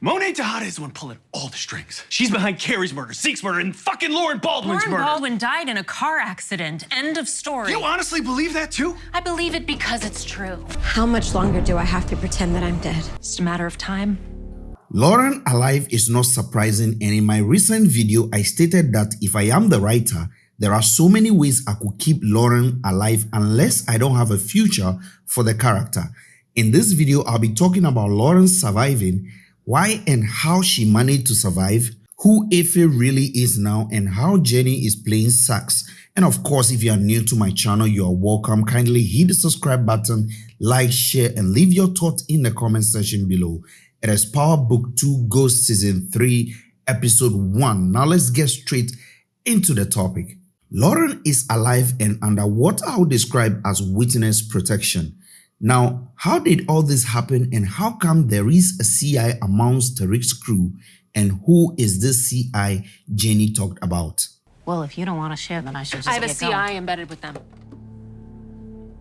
Monet Tejada is the one pulling all the strings. She's behind Carrie's murder, Zeke's murder, and fucking Lauren Baldwin's Lauren murder. Baldwin died in a car accident. End of story. You honestly believe that too? I believe it because it's true. How much longer do I have to pretend that I'm dead? It's just a matter of time. Lauren alive is not surprising and in my recent video I stated that if I am the writer, there are so many ways I could keep Lauren alive unless I don't have a future for the character. In this video, I'll be talking about Lauren surviving why and how she managed to survive, who Effie really is now, and how Jenny is playing Saxe. And of course, if you are new to my channel, you are welcome. Kindly hit the subscribe button, like, share, and leave your thoughts in the comment section below. It is Power Book 2 Ghost Season 3, Episode 1. Now let's get straight into the topic. Lauren is alive and under what I would describe as witness protection. Now, how did all this happen and how come there is a CI amongst Tariq's crew and who is this CI Jenny talked about? Well, if you don't want to share, then I should just I have a CI going. embedded with them.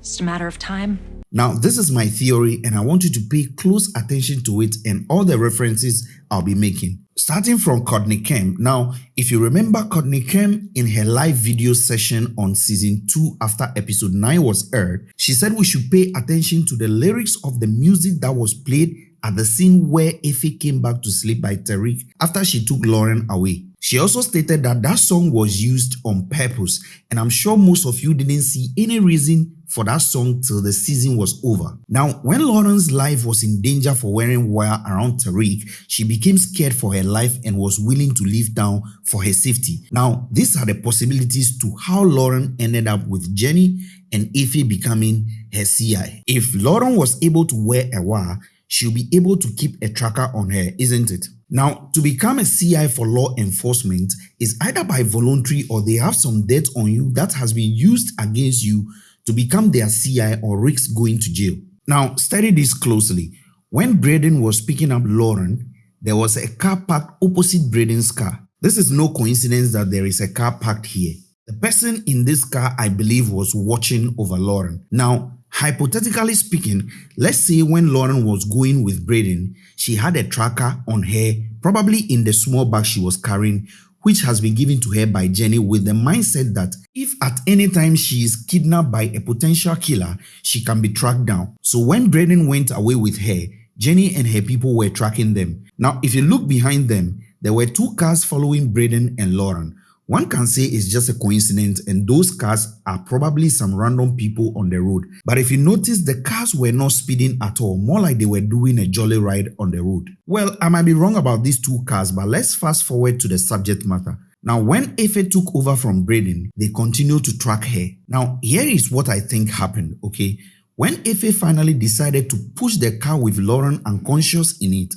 It's just a matter of time. Now, this is my theory and I want you to pay close attention to it and all the references I'll be making. Starting from Courtney Kemp. Now, if you remember Courtney Kemp in her live video session on season 2 after episode 9 was aired, she said we should pay attention to the lyrics of the music that was played at the scene where Effie came back to sleep by Tariq after she took Lauren away. She also stated that that song was used on purpose and I'm sure most of you didn't see any reason for that song till the season was over. Now, when Lauren's life was in danger for wearing wire around Tariq, she became scared for her life and was willing to leave town for her safety. Now, these are the possibilities to how Lauren ended up with Jenny and Effie becoming her CI. If Lauren was able to wear a wire, she'll be able to keep a tracker on her, isn't it? Now, to become a CI for law enforcement is either by voluntary or they have some debt on you that has been used against you to become their CI or risk going to jail. Now, study this closely. When Brayden was picking up Lauren, there was a car parked opposite Brayden's car. This is no coincidence that there is a car parked here. The person in this car, I believe, was watching over Lauren. Now, hypothetically speaking, let's say when Lauren was going with Brayden, she had a tracker on her, probably in the small bag she was carrying, which has been given to her by Jenny with the mindset that if at any time she is kidnapped by a potential killer, she can be tracked down. So when Brayden went away with her, Jenny and her people were tracking them. Now, if you look behind them, there were two cars following Brayden and Lauren. One can say it's just a coincidence and those cars are probably some random people on the road. But if you notice, the cars were not speeding at all, more like they were doing a jolly ride on the road. Well, I might be wrong about these two cars, but let's fast forward to the subject matter. Now, when Effie took over from Brayden, they continued to track her. Now, here is what I think happened, okay? When Effie finally decided to push the car with Lauren unconscious in it,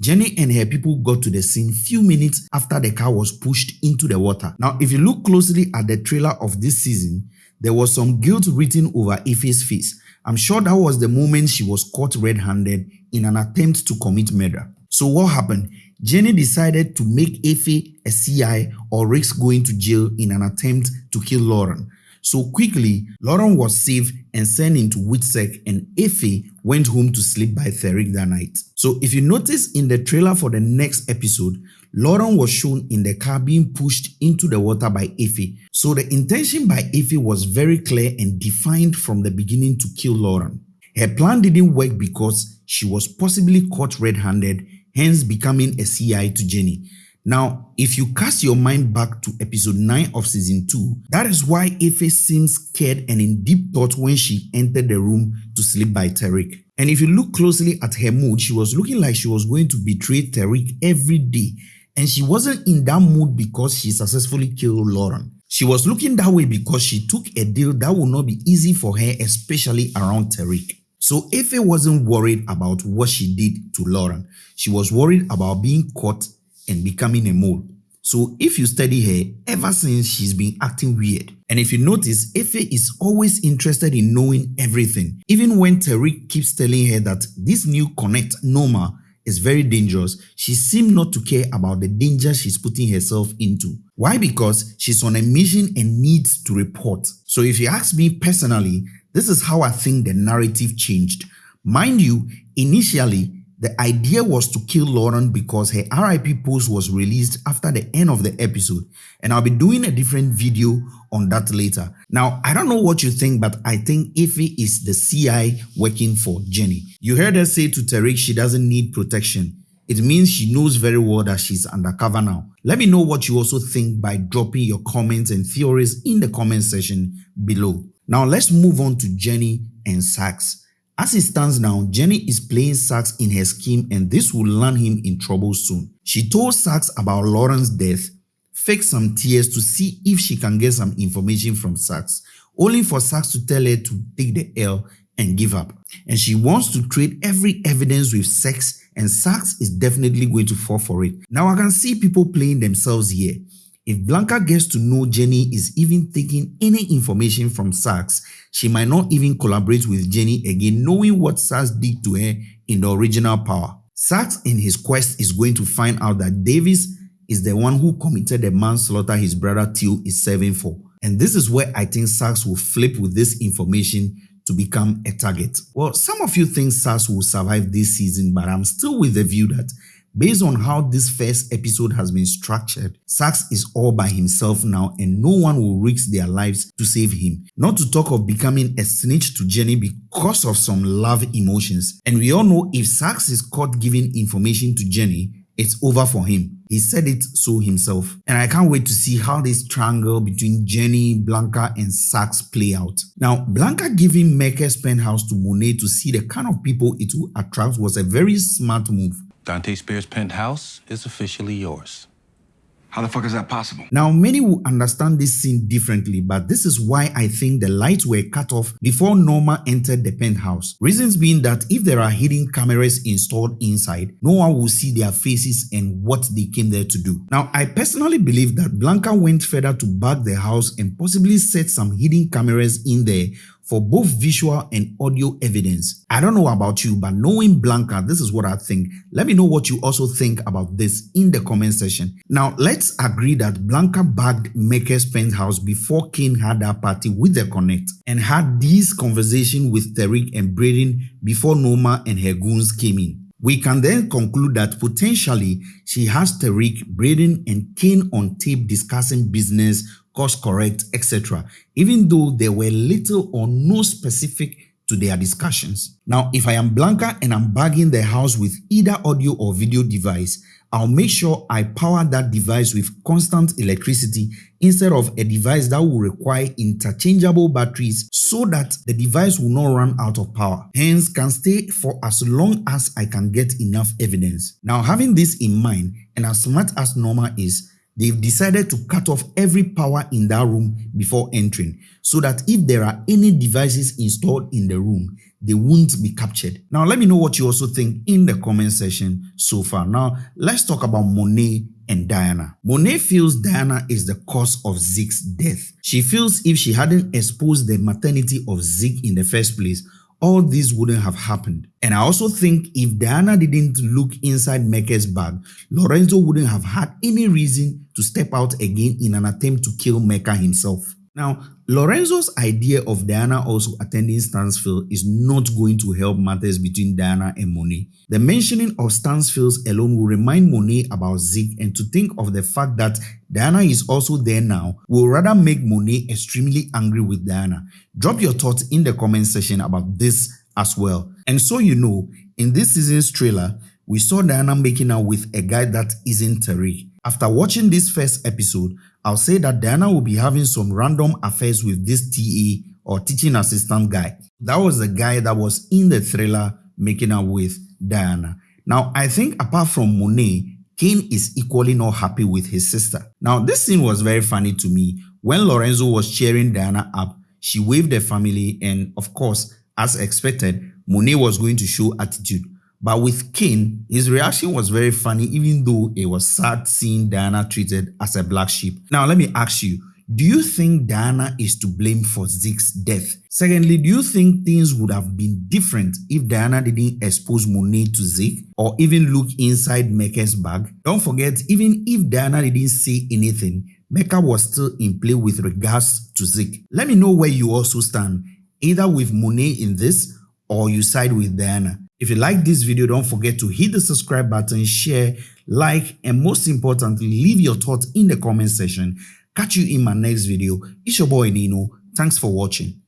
Jenny and her people got to the scene few minutes after the car was pushed into the water. Now, if you look closely at the trailer of this season, there was some guilt written over Effie's face. I'm sure that was the moment she was caught red-handed in an attempt to commit murder. So what happened? Jenny decided to make Effie a CI or risk going to jail in an attempt to kill Lauren. So quickly, Lauren was saved and sent into WITSEC and Effie went home to sleep by Tariq that night. So if you notice in the trailer for the next episode, Lauren was shown in the car being pushed into the water by Effie. So the intention by Effie was very clear and defined from the beginning to kill Lauren. Her plan didn't work because she was possibly caught red-handed, hence becoming a CI to Jenny. Now, if you cast your mind back to episode 9 of season 2, that is why Effie seemed scared and in deep thought when she entered the room to sleep by Tariq. And if you look closely at her mood, she was looking like she was going to betray Tariq every day. And she wasn't in that mood because she successfully killed Lauren. She was looking that way because she took a deal that would not be easy for her, especially around Tariq. So Effie wasn't worried about what she did to Lauren. She was worried about being caught and becoming a mole. So if you study her, ever since she's been acting weird. And if you notice, Effie is always interested in knowing everything. Even when Tariq keeps telling her that this new connect, Noma, is very dangerous, she seemed not to care about the danger she's putting herself into. Why? Because she's on a mission and needs to report. So if you ask me personally, this is how I think the narrative changed. Mind you, initially, The idea was to kill Lauren because her RIP post was released after the end of the episode and I'll be doing a different video on that later. Now, I don't know what you think, but I think Effie is the CI working for Jenny. You heard her say to Tariq she doesn't need protection. It means she knows very well that she's undercover now. Let me know what you also think by dropping your comments and theories in the comment section below. Now let's move on to Jenny and Saxe. As it stands now, Jenny is playing Saxe in her scheme and this will land him in trouble soon. She told Saxe about Lauren's death, faked some tears to see if she can get some information from Saxe, only for Saxe to tell her to take the L and give up. And she wants to trade every evidence with Saxe and Saxe is definitely going to fall for it. Now I can see people playing themselves here. If Blanca gets to know Jenny is even taking any information from Saxe, she might not even collaborate with Jenny again knowing what Saxe did to her in the original power. Saxe in his quest is going to find out that Davis is the one who committed the manslaughter his brother Theo is serving for. And this is where I think Saxe will flip with this information to become a target. Well, some of you think Saxe will survive this season, but I'm still with the view that Based on how this first episode has been structured, Saxe is all by himself now and no one will risk their lives to save him. Not to talk of becoming a snitch to Jenny because of some love emotions. And we all know if Saxe is caught giving information to Jenny, it's over for him. He said it so himself. And I can't wait to see how this triangle between Jenny, Blanca and Saxe play out. Now, Blanca giving Mecca's penthouse to Monet to see the kind of people it will attract was a very smart move. Dante Spears' penthouse is officially yours. How the fuck is that possible? Now, many will understand this scene differently, but this is why I think the lights were cut off before Noma entered the penthouse. Reasons being that if there are hidden cameras installed inside, no one will see their faces and what they came there to do. Now, I personally believe that Blanca went further to bug the house and possibly set some hidden cameras in there for both visual and audio evidence. I don't know about you, but knowing Blanca, this is what I think. Let me know what you also think about this in the comment section. Now, let's agree that Blanca bagged Mecca's penthouse before Cane had that party with the Connect and had these conversations with Tariq and Brayden before Noma and her goons came in. We can then conclude that potentially she has Tariq, Brayden, and Cane on tape discussing business course correct, etc., even though there were little or no specific to their discussions. Now, if I am Blanca and I'm bagging the house with either audio or video device, I'll make sure I power that device with constant electricity instead of a device that will require interchangeable batteries so that the device will not run out of power, hence can stay for as long as I can get enough evidence. Now having this in mind and as smart as Noma is, They've decided to cut off every power in that room before entering so that if there are any devices installed in the room, they won't be captured. Now, let me know what you also think in the comment section so far. Now, let's talk about Monet and Diana. Monet feels Diana is the cause of Zeke's death. She feels if she hadn't exposed the maternity of Zeke in the first place, all this wouldn't have happened. And I also think if Diana didn't look inside Mecca's bag, Lorenzo wouldn't have had any reason to step out again in an attempt to kill Mecca himself. Now, Lorenzo's idea of Diana also attending Stansfield is not going to help matters between Diana and Monet. The mentioning of Stansfields alone will remind Monet about Zeke and to think of the fact that Diana is also there now will rather make Monet extremely angry with Diana. Drop your thoughts in the comment section about this as well. And so you know, in this season's trailer, we saw Diana making out with a guy that isn't Tariq. After watching this first episode, I'll say that Diana will be having some random affairs with this TA or teaching assistant guy. That was the guy that was in the thriller making out with Diana. Now, I think apart from Monet, Cane is equally not happy with his sister. Now, this scene was very funny to me. When Lorenzo was cheering Diana up, she waved the family and of course, as expected, Monet was going to show attitude. But with Cane, his reaction was very funny even though it was sad seeing Diana treated as a black sheep. Now let me ask you, do you think Diana is to blame for Zeke's death? Secondly, do you think things would have been different if Diana didn't expose Monet to Zeke or even look inside Mecca's bag? Don't forget, even if Diana didn't say anything, Mecca was still in play with regards to Zeke. Let me know where you also stand, either with Monet in this or you side with Diana. If you like this video, don't forget to hit the subscribe button, share, like, and most importantly, leave your thoughts in the comment section. Catch you in my next video. It's your boy Nino. Thanks for watching.